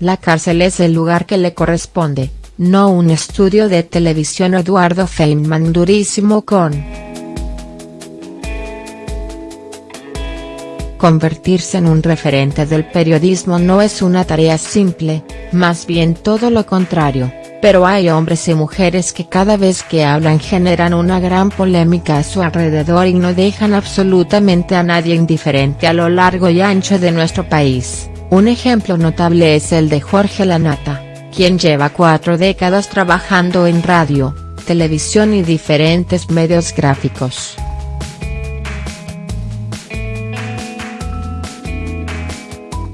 La cárcel es el lugar que le corresponde, no un estudio de televisión Eduardo Feynman durísimo con. Convertirse en un referente del periodismo no es una tarea simple, más bien todo lo contrario, pero hay hombres y mujeres que cada vez que hablan generan una gran polémica a su alrededor y no dejan absolutamente a nadie indiferente a lo largo y ancho de nuestro país, un ejemplo notable es el de Jorge Lanata quien lleva cuatro décadas trabajando en radio, televisión y diferentes medios gráficos.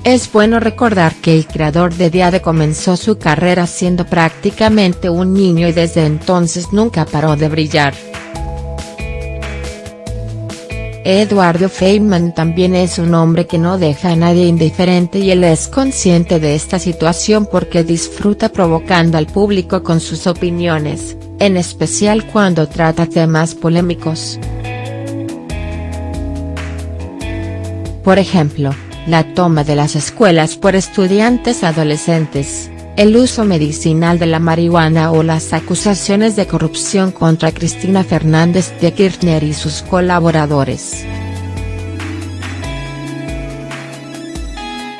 Es bueno recordar que el creador de Diade comenzó su carrera siendo prácticamente un niño y desde entonces nunca paró de brillar. Eduardo Feynman también es un hombre que no deja a nadie indiferente y él es consciente de esta situación porque disfruta provocando al público con sus opiniones, en especial cuando trata temas polémicos. Por ejemplo, la toma de las escuelas por estudiantes adolescentes el uso medicinal de la marihuana o las acusaciones de corrupción contra Cristina Fernández de Kirchner y sus colaboradores.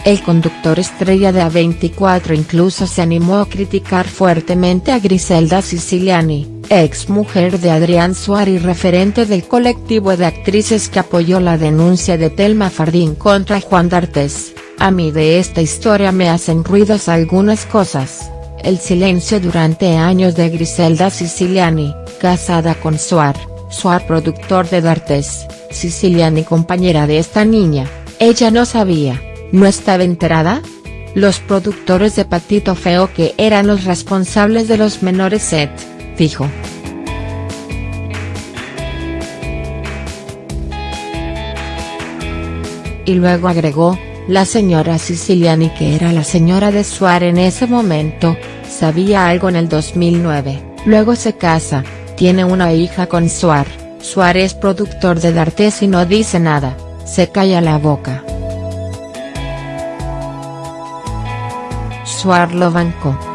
El conductor estrella de A24 incluso se animó a criticar fuertemente a Griselda Siciliani, ex mujer de Adrián Suárez y referente del colectivo de actrices que apoyó la denuncia de Telma Fardín contra Juan D'Artes. A mí de esta historia me hacen ruidos algunas cosas, el silencio durante años de Griselda Siciliani, casada con Suar, Suar productor de D'Artes, Siciliani compañera de esta niña, ella no sabía, no estaba enterada? Los productores de Patito Feo que eran los responsables de los menores set, fijo. Y luego agregó, la señora Siciliani que era la señora de Suárez en ese momento, sabía algo en el 2009, luego se casa, tiene una hija con Suar, Suárez es productor de D'Artes y no dice nada, se calla la boca. Suar lo bancó.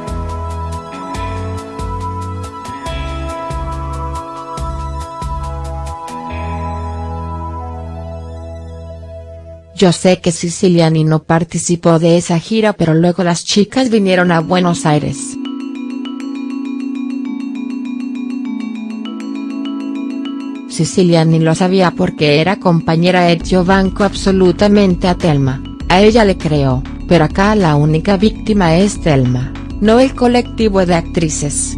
Yo sé que Siciliani no participó de esa gira pero luego las chicas vinieron a Buenos Aires. Siciliani lo sabía porque era compañera de yo banco absolutamente a Telma, a ella le creo, pero acá la única víctima es Telma, no el colectivo de actrices.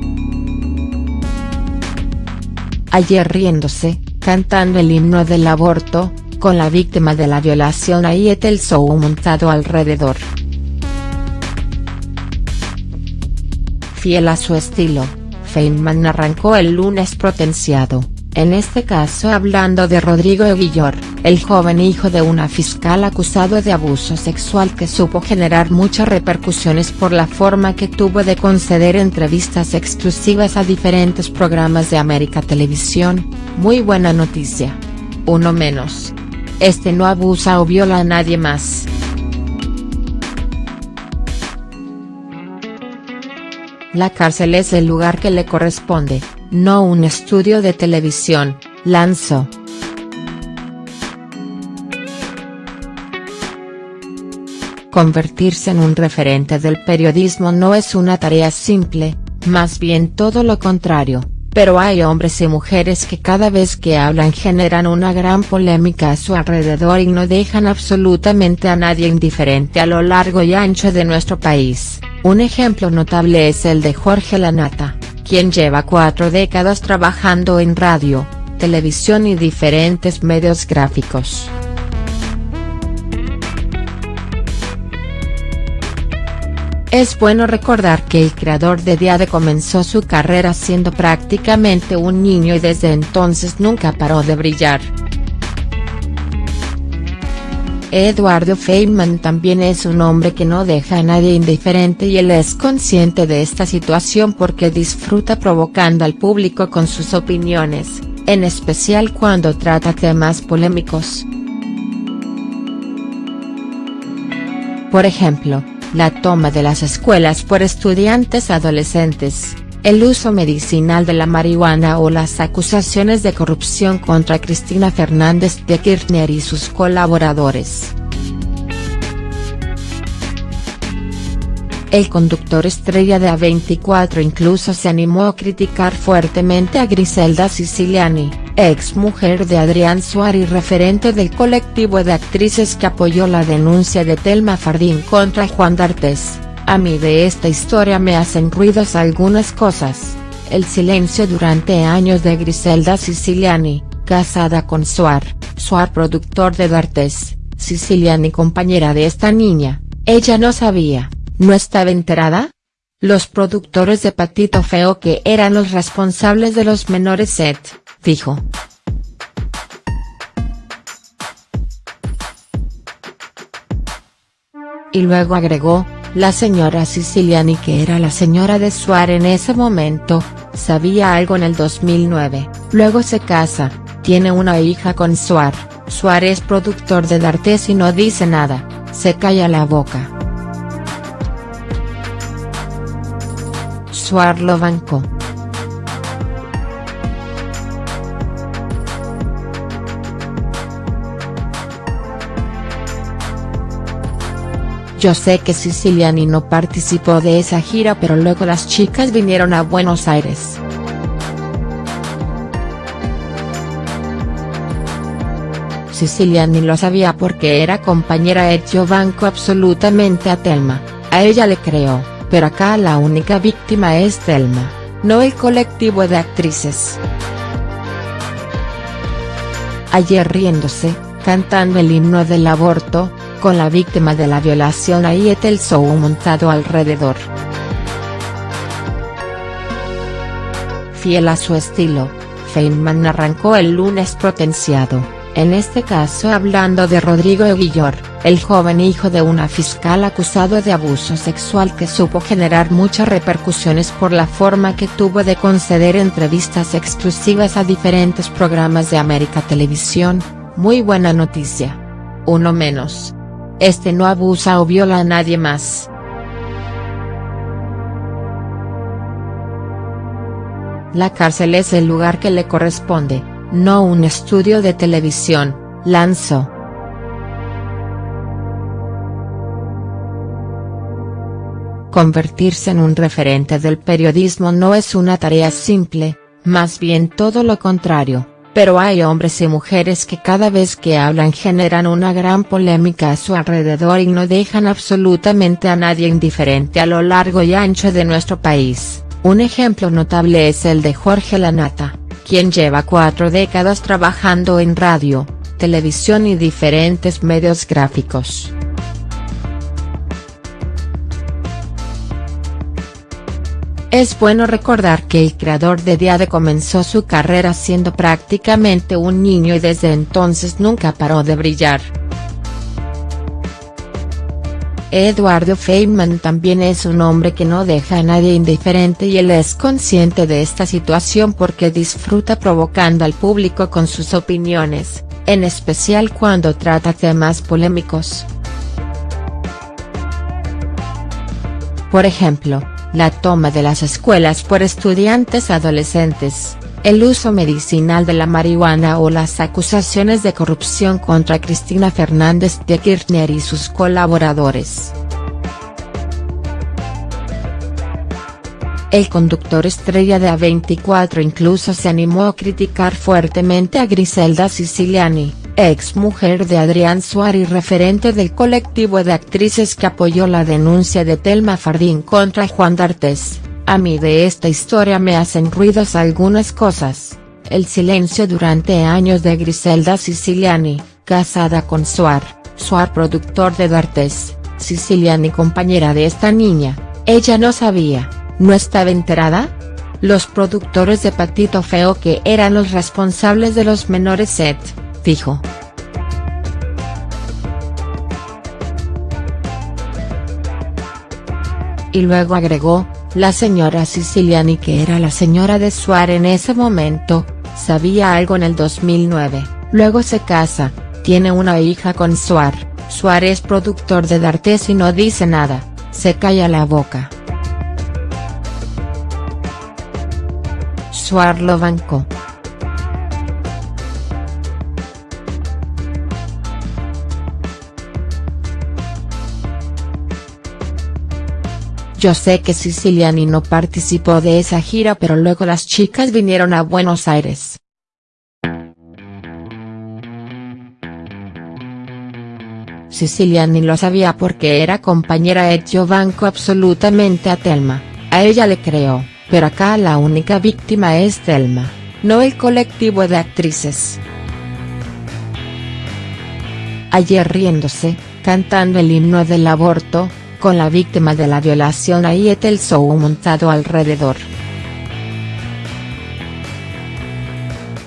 Ayer riéndose, cantando el himno del aborto, con la víctima de la violación ahí et el show montado alrededor. Fiel a su estilo, Feynman arrancó el lunes potenciado, en este caso hablando de Rodrigo Eguillor, el joven hijo de una fiscal acusado de abuso sexual que supo generar muchas repercusiones por la forma que tuvo de conceder entrevistas exclusivas a diferentes programas de América Televisión, muy buena noticia. Uno menos este no abusa o viola a nadie más. La cárcel es el lugar que le corresponde, no un estudio de televisión, lanzó. Convertirse en un referente del periodismo no es una tarea simple, más bien todo lo contrario pero hay hombres y mujeres que cada vez que hablan generan una gran polémica a su alrededor y no dejan absolutamente a nadie indiferente a lo largo y ancho de nuestro país, un ejemplo notable es el de Jorge Lanata, quien lleva cuatro décadas trabajando en radio, televisión y diferentes medios gráficos. Es bueno recordar que el creador de Diade comenzó su carrera siendo prácticamente un niño y desde entonces nunca paró de brillar. Eduardo Feynman también es un hombre que no deja a nadie indiferente y él es consciente de esta situación porque disfruta provocando al público con sus opiniones, en especial cuando trata temas polémicos. Por ejemplo, la toma de las escuelas por estudiantes adolescentes, el uso medicinal de la marihuana o las acusaciones de corrupción contra Cristina Fernández de Kirchner y sus colaboradores. El conductor estrella de A24 incluso se animó a criticar fuertemente a Griselda Siciliani, ex mujer de Adrián Suárez referente del colectivo de actrices que apoyó la denuncia de Telma Fardín contra Juan D'Artes. A mí de esta historia me hacen ruidos algunas cosas. El silencio durante años de Griselda Siciliani, casada con Suar, Suar productor de D'Artes, Siciliani compañera de esta niña, ella no sabía ¿No estaba enterada? Los productores de Patito Feo que eran los responsables de los menores set, dijo. Y luego agregó, la señora Siciliani que era la señora de Suárez en ese momento, sabía algo en el 2009, luego se casa, tiene una hija con Suárez, Suárez es productor de D'Artes y no dice nada, se calla la boca. Suar banco. Yo sé que Siciliani no participó de esa gira pero luego las chicas vinieron a Buenos Aires. Siciliani lo sabía porque era compañera de banco absolutamente a Telma, a ella le creó pero acá la única víctima es Thelma, no el colectivo de actrices. Ayer riéndose, cantando el himno del aborto, con la víctima de la violación ahí el montado alrededor. Fiel a su estilo, Feynman arrancó el lunes potenciado en este caso hablando de Rodrigo Eguillor, el joven hijo de una fiscal acusado de abuso sexual que supo generar muchas repercusiones por la forma que tuvo de conceder entrevistas exclusivas a diferentes programas de América Televisión, muy buena noticia. Uno menos. Este no abusa o viola a nadie más. La cárcel es el lugar que le corresponde no un estudio de televisión, lanzó. Convertirse en un referente del periodismo no es una tarea simple, más bien todo lo contrario, pero hay hombres y mujeres que cada vez que hablan generan una gran polémica a su alrededor y no dejan absolutamente a nadie indiferente a lo largo y ancho de nuestro país. Un ejemplo notable es el de Jorge Lanata quien lleva cuatro décadas trabajando en radio, televisión y diferentes medios gráficos. Es bueno recordar que el creador de Diade comenzó su carrera siendo prácticamente un niño y desde entonces nunca paró de brillar. Eduardo Feynman también es un hombre que no deja a nadie indiferente y él es consciente de esta situación porque disfruta provocando al público con sus opiniones, en especial cuando trata temas polémicos. Por ejemplo, la toma de las escuelas por estudiantes adolescentes el uso medicinal de la marihuana o las acusaciones de corrupción contra Cristina Fernández de Kirchner y sus colaboradores. El conductor estrella de A24 incluso se animó a criticar fuertemente a Griselda Siciliani, ex mujer de Adrián Suárez referente del colectivo de actrices que apoyó la denuncia de Telma Fardín contra Juan D'Artes. A mí de esta historia me hacen ruidos algunas cosas, el silencio durante años de Griselda Siciliani, casada con Suar, Suar productor de D'Artes, Siciliani compañera de esta niña, ella no sabía, ¿no estaba enterada? Los productores de Patito Feo que eran los responsables de los menores set, dijo. Y luego agregó, la señora Siciliani que era la señora de Suárez en ese momento, sabía algo en el 2009, luego se casa, tiene una hija con Suárez, Suárez es productor de D'Artes y no dice nada, se calla la boca. Suar lo bancó. Yo sé que Siciliani no participó de esa gira pero luego las chicas vinieron a Buenos Aires. Siciliani lo sabía porque era compañera de Giovanco absolutamente a Telma, a ella le creó, pero acá la única víctima es Telma, no el colectivo de actrices. Ayer riéndose, cantando el himno del aborto, con la víctima de la violación ahí montado alrededor.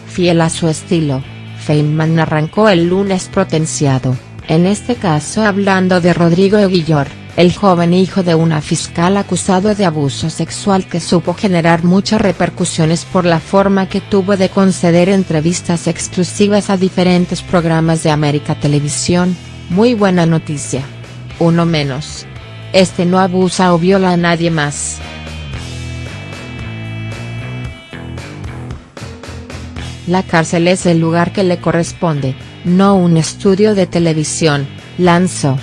Fiel a su estilo, Feynman arrancó el lunes potenciado, en este caso hablando de Rodrigo Eguillor, el joven hijo de una fiscal acusado de abuso sexual que supo generar muchas repercusiones por la forma que tuvo de conceder entrevistas exclusivas a diferentes programas de América Televisión, muy buena noticia. Uno menos este no abusa o viola a nadie más. La cárcel es el lugar que le corresponde, no un estudio de televisión, lanzó.